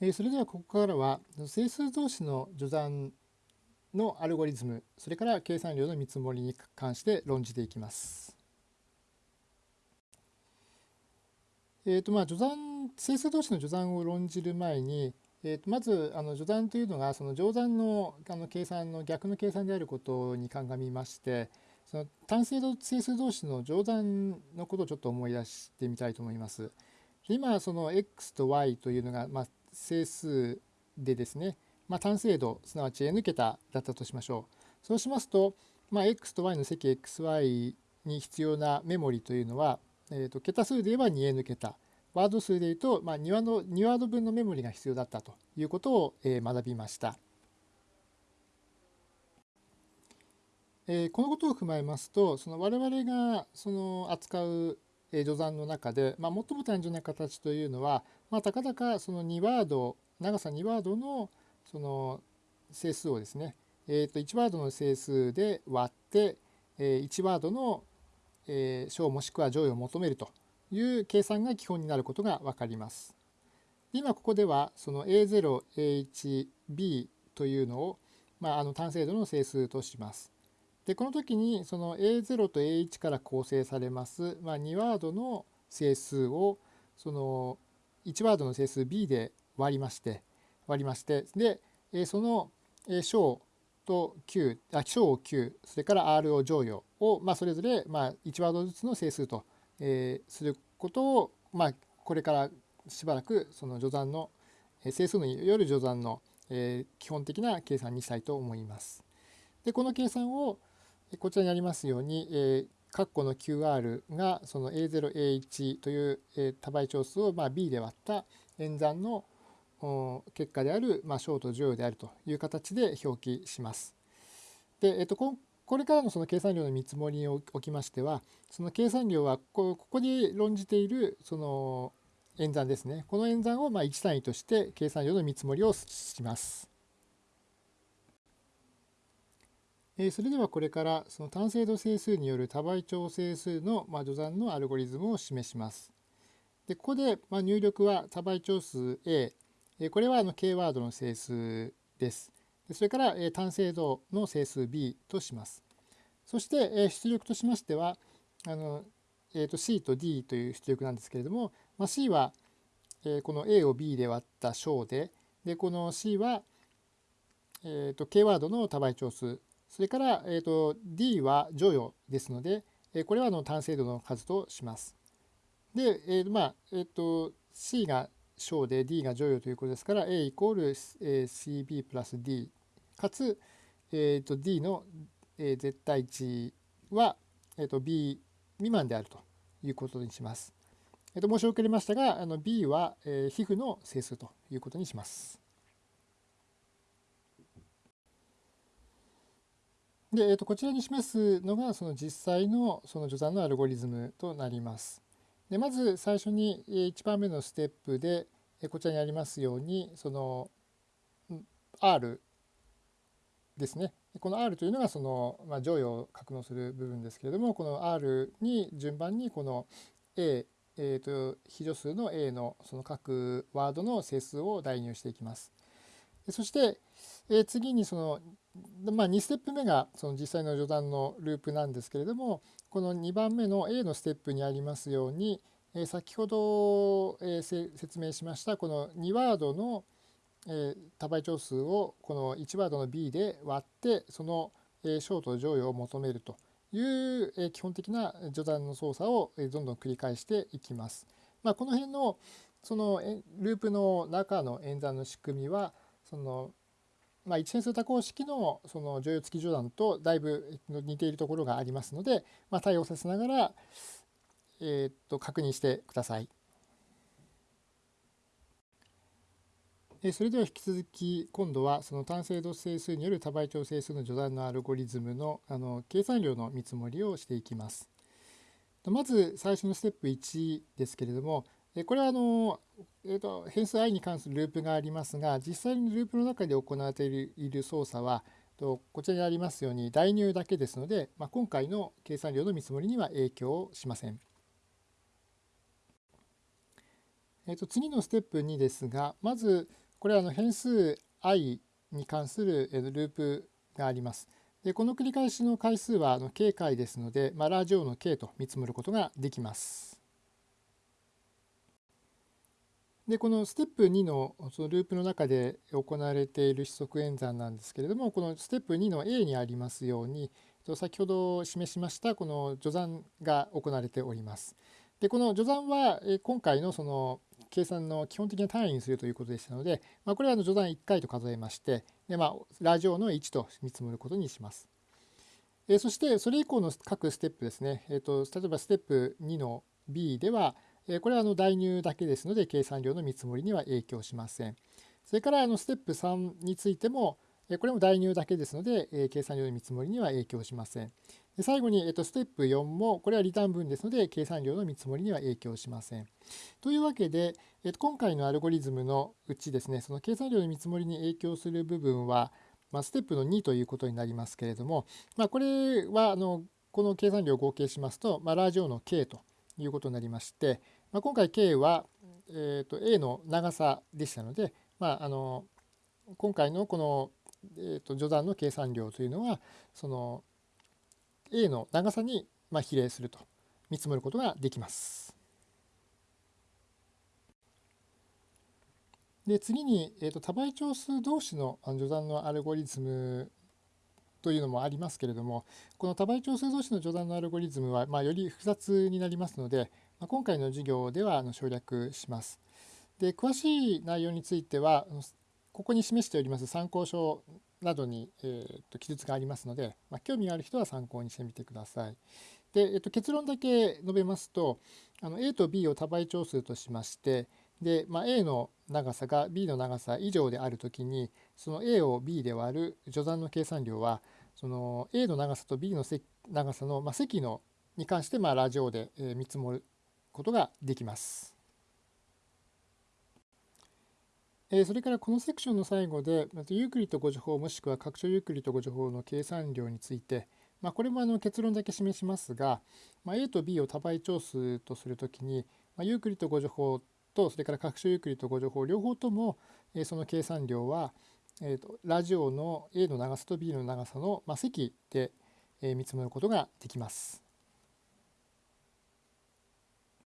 えそれではここからは整数同士の序算のアルゴリズムそれから計算量の見積もりに関して論じていきます。えーとまあ、序算整数同士の序算を論じる前に、えー、とまずあの序算というのがその乗算のあの計算の逆の計算であることに鑑みましてその単整数同士の乗算のことをちょっと思い出してみたいと思います。今その x と y というのが、まあ、整数でですね、まあ、単精度すなわち n 桁だったとしましょう。そうしますと、まあ、x と y の積 xy に必要なメモリというのは、えー、と桁数で言えば 2n 桁ワード数で言うと、まあ、2, ワード2ワード分のメモリが必要だったということを、えー、学びました。えー、このことを踏まえますとその我々がその扱うえ序算の中で、まあ、最も単純な形というのは、まあ、たかだかその2ワード長さ2ワードのその整数をですね、えー、と1ワードの整数で割って、え1ワードの小もしくは乗与を求めるという計算が基本になることが分かります。今ここではその A0、A1、B というのを、まあ、あの単精度の整数とします。でこの時にその A0 と A1 から構成されます、まあ、2ワードの整数をその1ワードの整数 B で割りまして割りましてでその小と9あ小を9それから R を乗与を、まあ、それぞれまあ1ワードずつの整数と、えー、することを、まあ、これからしばらくその序算の整数のよる序算の、えー、基本的な計算にしたいと思います。でこの計算をこちらにありますように、えー、括弧の QR がその A0、A1 という、えー、多倍長数をまあ B で割った演算の結果である、まあ、ショート乗与であるという形で表記します。で、えっと、これからのその計算量の見積もりにおきましては、その計算量はここに論じているその演算ですね。この演算をまあ1単位として計算量の見積もりをします。それではこれからその単精度整数による多倍調整数の序算のアルゴリズムを示します。でここで入力は多倍長数 A これはあの K ワードの整数です。それから単精度の整数 B とします。そして出力としましてはあの、えー、と C と D という出力なんですけれども、まあ、C はこの A を B で割った小ででこの C は、えー、と K ワードの多倍長数それから、えーと、D は乗与ですので、えこれはあの単精度の数とします。で、えーまあえーと、C が小で D が乗与ということですから A イコール CB プラス D かつ、えーと、D の、え、絶対値は、えーと、B 未満であるということにします。えー、と申し遅れましたがあの B は、え、皮膚の整数ということにします。で、えー、とこちらに示すのがその実際のその序算のアルゴリズムとなります。でまず最初に1番目のステップでこちらにありますようにその R ですね。この R というのがその、まあ、乗与を格納する部分ですけれどもこの R に順番にこの A、えー、と非助数の A のその各ワードの整数を代入していきます。そして、え次にそのまあ、2ステップ目がその実際の序断のループなんですけれどもこの2番目の A のステップにありますように、え先ほど、え説明しましたこの2ワードの、え多倍長数をこの1ワードの B で割ってその、えショート乗与を求めるという、え基本的な序断の操作を、えどんどん繰り返していきます。まあ、この辺のそのループの中の演算の仕組みはそのまあ、一変数多項式のその乗用付き序断とだいぶ似ているところがありますので、まあ、対応させながら、えー、っと確認してください。それでは引き続き今度はその単精度整数による多倍調整数の序断のアルゴリズムのあの計算量の見積もりをしていきます。まず最初のステップ1ですけれどもこれはあの、えーと、変数 i に関するループがありますが実際にループの中で行われている操作はとこちらにありますように代入だけですので、まあ、今回の計算量の見積もりには影響しません。えー、と次のステップ2ですがまずこれはあの変数 i に関するループがあります。でこの繰り返しの回数はあの k 回ですので、まあ、ラージ O の k と見積もることができます。でこのステップ2のそのループの中で行われている指則演算なんですけれどもこのステップ2の A にありますように先ほど示しましたこの序算が行われております。でこの序算は今回のその計算の基本的な単位にするということでしたので、まあ、これは序算1回と数えましてで、まあ、ラジオの1と見積もることにします。えそしてそれ以降の各ステップですね、えーと、例えばステップ2の B では、これはあの代入だけですので計算量の見積もりには影響しません。それからあのステップ3についても、これも代入だけですので、計算量の見積もりには影響しません。で最後に、えっと、ステップ4も、これはリターン分ですので、計算量の見積もりには影響しません。というわけで、えっと、今回のアルゴリズムのうちですね、その計算量の見積もりに影響する部分は、ま、ステップの2ということになりますけれども、まあ、これはあのこの計算量を合計しますと、ま、ラージオの k ということになりまして、まあ、今回 k は、えー、と a の長さでしたので、まあ、あの今回のこの、えー、と序断の計算量というのはその A の長さにまあ比例すると見積もることができます。で次に、えーと、多倍長数同士の序断のアルゴリズムというのもありますけれどもこの多倍長数同士の序断のアルゴリズムは、まあ、より複雑になりますので、ま、今回の授業ではあの省略します。で詳しい内容についてはここに示しております参考書などに、えー、と記述がありますので、まあ、興味がある人は参考にしてみてください。で、えー、と結論だけ述べますとあの A と B を多倍長数としましてで、まあ、A の長さが B の長さ以上であるときにその A を B で割る序算の計算量はその A の長さと B の長さの、まあ、積のに関してまあラジオで見積もることができます。それからこのセクションの最後で、ユークリッド互除法もしくは拡張ユークリッド互除法の計算量について、ま、これもあの結論だけ示しますが、ま、A と B を多倍長数とするときに、まあ、ユークリッド互除法とそれから拡張ユークリッド互除法両方とも、その計算量は、えー、とラージオーの A の長さと B の長さの、ま積で、え見積もることができます。